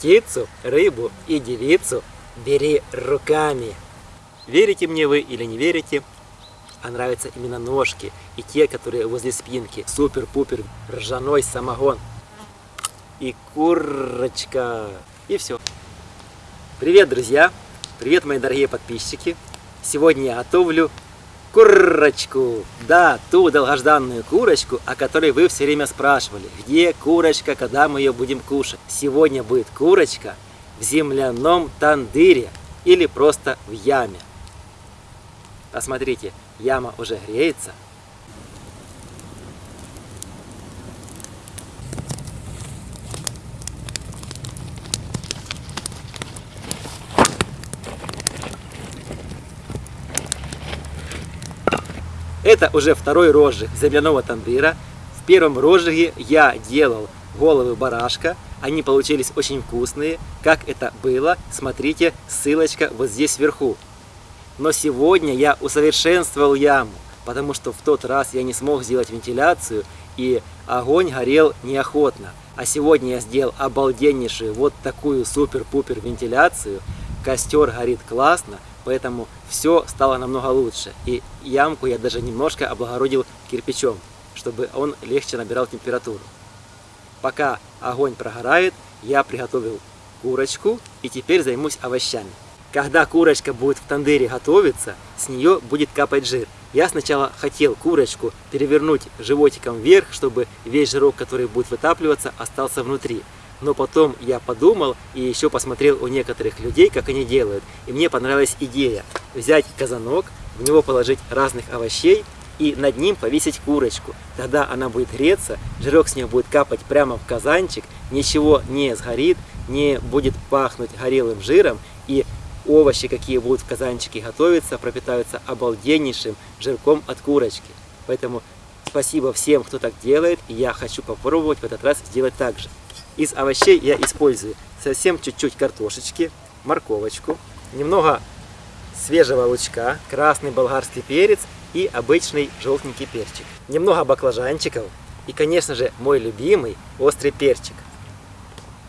Птицу, рыбу и девицу бери руками. Верите мне вы или не верите, а нравятся именно ножки и те, которые возле спинки. Супер-пупер ржаной самогон. И курочка. И все. Привет, друзья! Привет, мои дорогие подписчики! Сегодня я готовлю курочку. Да, ту долгожданную курочку, о которой вы все время спрашивали. Где курочка, когда мы ее будем кушать? Сегодня будет курочка в земляном тандыре или просто в яме. Посмотрите, яма уже греется. Это уже второй розжиг земляного тандыра. В первом розжиге я делал головы барашка. Они получились очень вкусные. Как это было, смотрите, ссылочка вот здесь вверху. Но сегодня я усовершенствовал яму, потому что в тот раз я не смог сделать вентиляцию, и огонь горел неохотно. А сегодня я сделал обалденнейшую вот такую супер-пупер вентиляцию. Костер горит классно, поэтому все стало намного лучше. И ямку я даже немножко облагородил кирпичом, чтобы он легче набирал температуру. Пока огонь прогорает, я приготовил курочку и теперь займусь овощами. Когда курочка будет в тандыре готовиться, с нее будет капать жир. Я сначала хотел курочку перевернуть животиком вверх, чтобы весь жирок, который будет вытапливаться, остался внутри. Но потом я подумал и еще посмотрел у некоторых людей, как они делают. И мне понравилась идея взять казанок, в него положить разных овощей и над ним повесить курочку. Тогда она будет греться, жирок с нее будет капать прямо в казанчик, ничего не сгорит, не будет пахнуть горелым жиром и овощи, какие будут в казанчике готовиться, пропитаются обалденнейшим жирком от курочки. Поэтому спасибо всем, кто так делает, и я хочу попробовать в этот раз сделать так же. Из овощей я использую совсем чуть-чуть картошечки, морковочку, немного свежего лучка, красный болгарский перец и обычный желтенький перчик. Немного баклажанчиков и, конечно же, мой любимый острый перчик.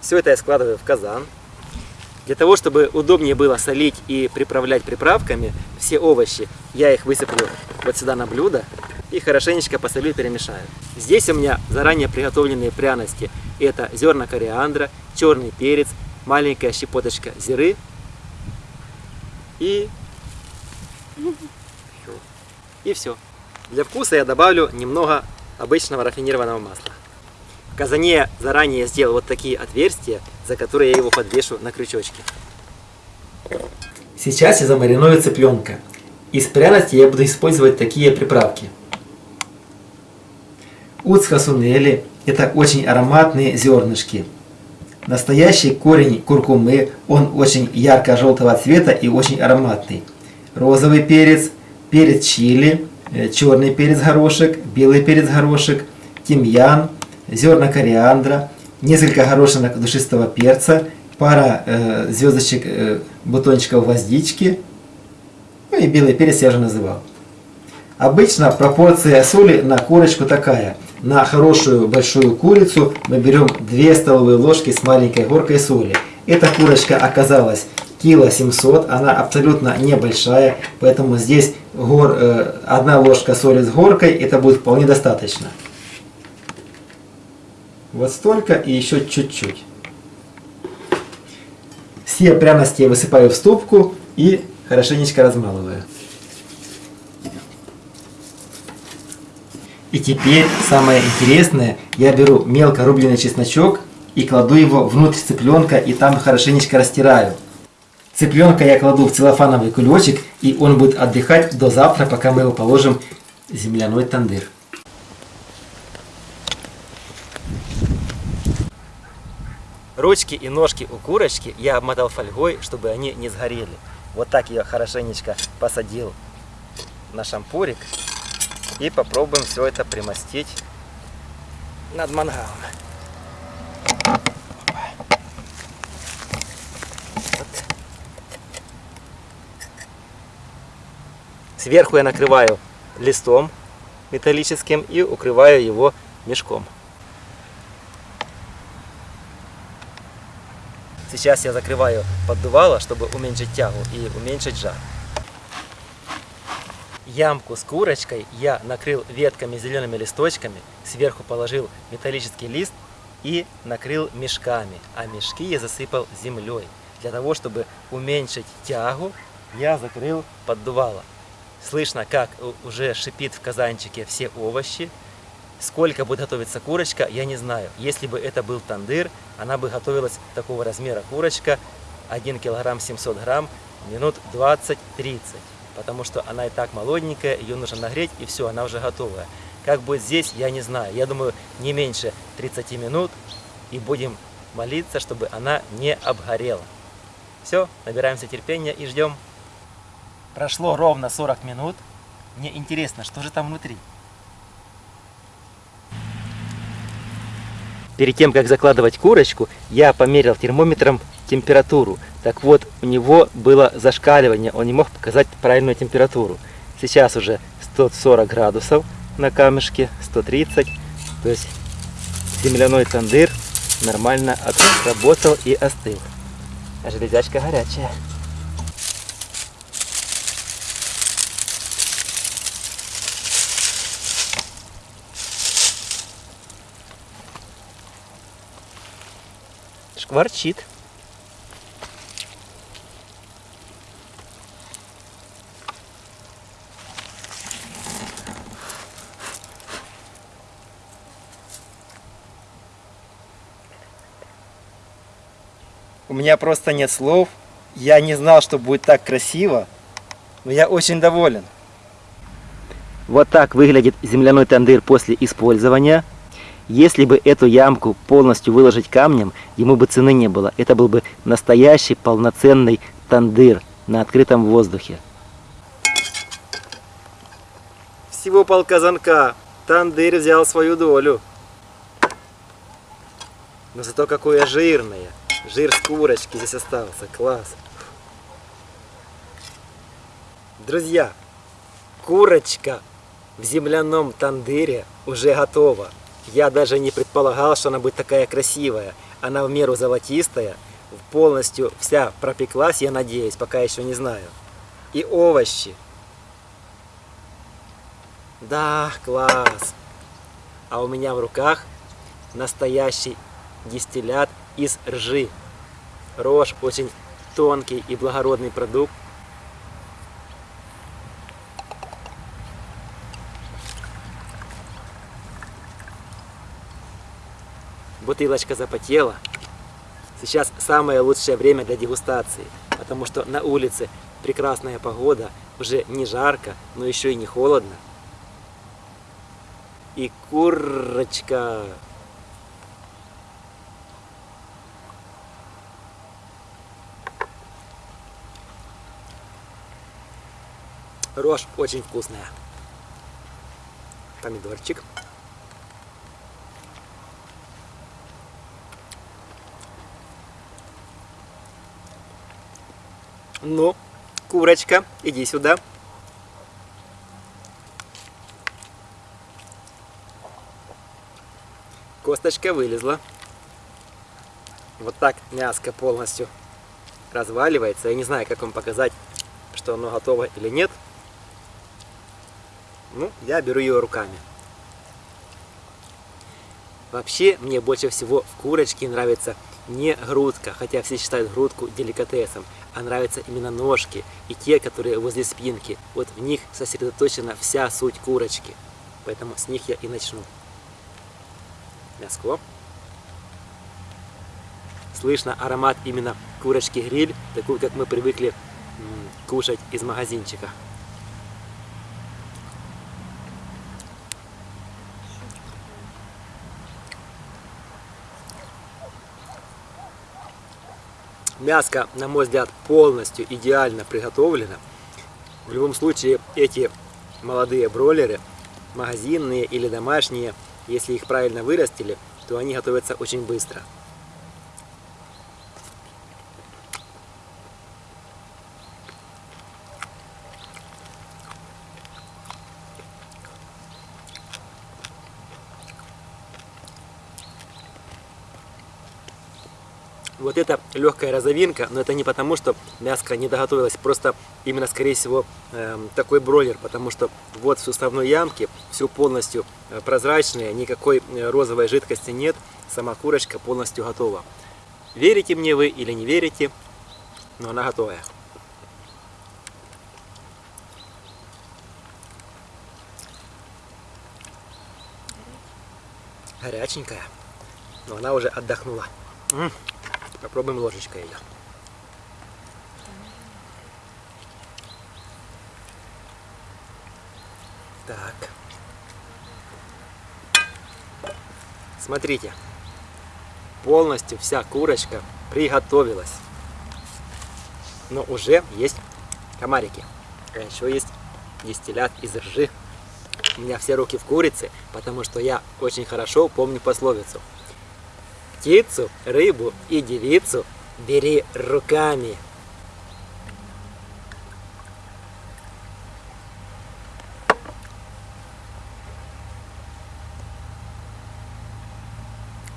Все это я складываю в казан. Для того, чтобы удобнее было солить и приправлять приправками все овощи, я их высыплю вот сюда на блюдо и хорошенечко посолю и перемешаю. Здесь у меня заранее приготовленные пряности. Это зерна кориандра, черный перец, маленькая щепоточка зиры и... И все. Для вкуса я добавлю немного обычного рафинированного масла. В казане заранее сделал вот такие отверстия, за которые я его подвешу на крючочке. Сейчас я замариную цыпленка. Из пряности я буду использовать такие приправки. Уцхасунели – это очень ароматные зернышки. Настоящий корень куркумы, он очень ярко-желтого цвета и очень ароматный. Розовый перец, перец чили, э, черный перец горошек, белый перец горошек, тимьян, зерна кориандра, несколько горошинок душистого перца, пара э, звездочек э, бутончиков гвоздички, ну и белый перец я уже называл. Обычно пропорция соли на курочку такая. На хорошую большую курицу мы берем 2 столовые ложки с маленькой горкой соли. Эта курочка оказалась кило 700, она абсолютно небольшая, поэтому здесь гор, э, одна ложка соли с горкой, это будет вполне достаточно. Вот столько и еще чуть-чуть. Все пряности я высыпаю в ступку и хорошенечко размалываю. И теперь самое интересное, я беру мелко рубленый чесночок и кладу его внутрь цыпленка и там хорошенечко растираю. Цыпленка я кладу в целлофановый кулечек и он будет отдыхать до завтра, пока мы его положим в земляной тандыр. Ручки и ножки у курочки я обмотал фольгой, чтобы они не сгорели. Вот так я хорошенечко посадил на шампурик. И попробуем все это примостить над мангалом. Вот. Сверху я накрываю листом металлическим и укрываю его мешком. Сейчас я закрываю поддувало, чтобы уменьшить тягу и уменьшить жар. Ямку с курочкой я накрыл ветками зелеными листочками, сверху положил металлический лист и накрыл мешками, а мешки я засыпал землей. Для того, чтобы уменьшить тягу, я закрыл поддувало. Слышно, как уже шипит в казанчике все овощи. Сколько будет готовиться курочка, я не знаю. Если бы это был тандыр, она бы готовилась такого размера курочка, 1 килограмм 700 грамм, минут 20-30 потому что она и так молоденькая, ее нужно нагреть, и все, она уже готовая. Как будет здесь, я не знаю. Я думаю, не меньше 30 минут, и будем молиться, чтобы она не обгорела. Все, набираемся терпения и ждем. Прошло ровно 40 минут. Мне интересно, что же там внутри. Перед тем, как закладывать курочку, я померил термометром температуру. Так вот, у него было зашкаливание, он не мог показать правильную температуру. Сейчас уже 140 градусов на камешке, 130. То есть земляной тандыр нормально отработал и остыл. А железячка горячая. Шкварчит. У меня просто нет слов. Я не знал, что будет так красиво. Но я очень доволен. Вот так выглядит земляной тандыр после использования. Если бы эту ямку полностью выложить камнем, ему бы цены не было. Это был бы настоящий полноценный тандыр на открытом воздухе. Всего полказанка. Тандыр взял свою долю. Но зато какое жирное. Жир с курочки здесь остался. Класс. Друзья, курочка в земляном тандыре уже готова. Я даже не предполагал, что она будет такая красивая. Она в меру золотистая, полностью вся пропеклась, я надеюсь, пока еще не знаю. И овощи. Да, класс. А у меня в руках настоящий дистиллят из ржи. Рожь очень тонкий и благородный продукт. Бутылочка запотела. Сейчас самое лучшее время для дегустации, потому что на улице прекрасная погода, уже не жарко, но еще и не холодно. И курочка Рожь очень вкусная. Помидорчик. Ну, курочка, иди сюда. Косточка вылезла. Вот так мяско полностью разваливается. Я не знаю, как вам показать, что оно готово или нет. Ну, я беру ее руками. Вообще, мне больше всего в курочке нравится не грудка, хотя все считают грудку деликатесом, а нравятся именно ножки и те, которые возле спинки. Вот в них сосредоточена вся суть курочки. Поэтому с них я и начну. Мяско. Слышно аромат именно курочки гриль, такую, как мы привыкли кушать из магазинчика. Мяско, на мой взгляд, полностью идеально приготовлено. В любом случае, эти молодые бройлеры, магазинные или домашние, если их правильно вырастили, то они готовятся очень быстро. Вот это легкая розовинка, но это не потому, что мяско не доготовилось, просто именно, скорее всего, э, такой бройлер, потому что вот в суставной ямке все полностью э, прозрачное, никакой э, розовой жидкости нет, сама курочка полностью готова. Верите мне вы или не верите, но она готовая. Горяченькая, но она уже отдохнула. Попробуем ложечкой ее. Так. Смотрите. Полностью вся курочка приготовилась. Но уже есть комарики. А еще есть дистиллят из ржи. У меня все руки в курице, потому что я очень хорошо помню пословицу. Птицу, рыбу и девицу бери руками.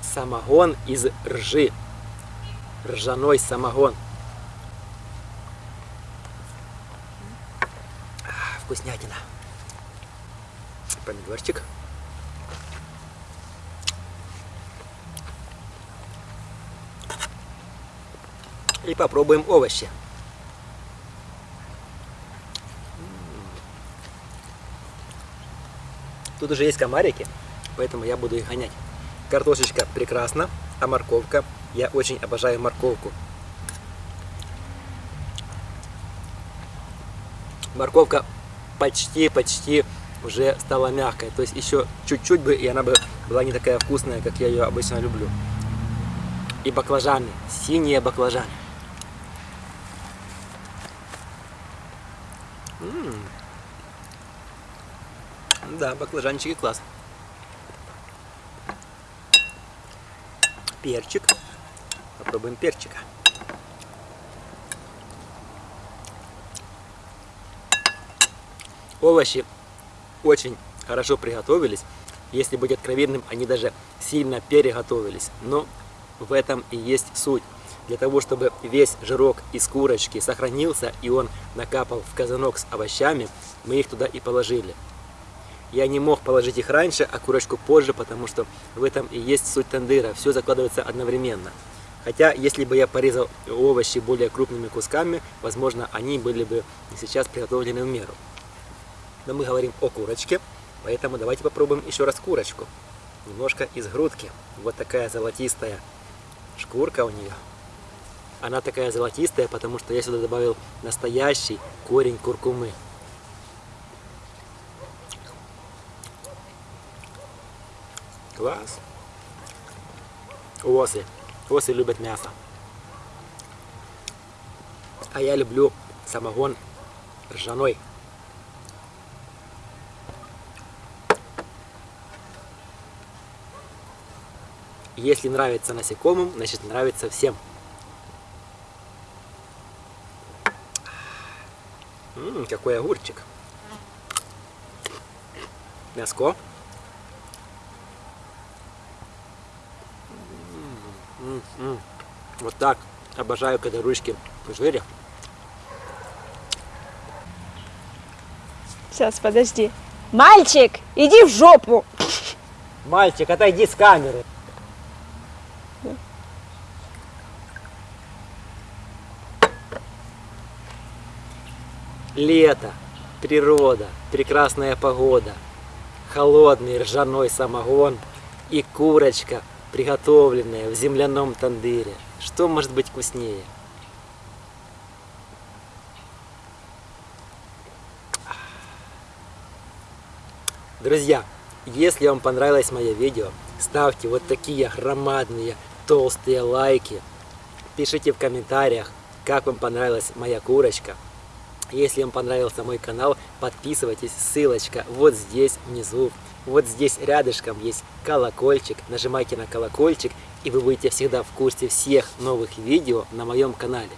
Самогон из ржи. Ржаной самогон. Вкуснятина. Помидорчик. И попробуем овощи. Тут уже есть комарики, поэтому я буду их гонять. Картошечка прекрасна, а морковка, я очень обожаю морковку. Морковка почти-почти уже стала мягкой. То есть еще чуть-чуть бы, и она бы была не такая вкусная, как я ее обычно люблю. И баклажаны, синие баклажаны. Да, баклажанчики класс. Перчик. Попробуем перчика. Овощи очень хорошо приготовились. Если быть откровенным, они даже сильно переготовились. Но в этом и есть суть. Для того, чтобы весь жирок из курочки сохранился и он накапал в казанок с овощами, мы их туда и положили. Я не мог положить их раньше, а курочку позже, потому что в этом и есть суть тандыра. Все закладывается одновременно. Хотя, если бы я порезал овощи более крупными кусками, возможно, они были бы сейчас приготовлены в меру. Но мы говорим о курочке, поэтому давайте попробуем еще раз курочку. Немножко из грудки. Вот такая золотистая шкурка у нее. Она такая золотистая, потому что я сюда добавил настоящий корень куркумы. Класс. Осы. Осы любят мясо. А я люблю самогон ржаной. Если нравится насекомым, значит нравится всем. Ммм, какой огурчик. Мяско. М -м -м. Вот так. Обожаю, когда ручки в жире. Сейчас, подожди. Мальчик, иди в жопу! Мальчик, отойди с камеры. Лето, природа, прекрасная погода, холодный ржаной самогон и курочка, приготовленная в земляном тандыре. Что может быть вкуснее? Друзья, если вам понравилось мое видео, ставьте вот такие громадные толстые лайки. Пишите в комментариях, как вам понравилась моя курочка. Если вам понравился мой канал, подписывайтесь, ссылочка вот здесь внизу. Вот здесь рядышком есть колокольчик, нажимайте на колокольчик, и вы будете всегда в курсе всех новых видео на моем канале.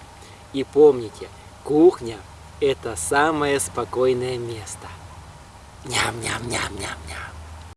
И помните, кухня – это самое спокойное место. Ням-ням-ням-ням-ням.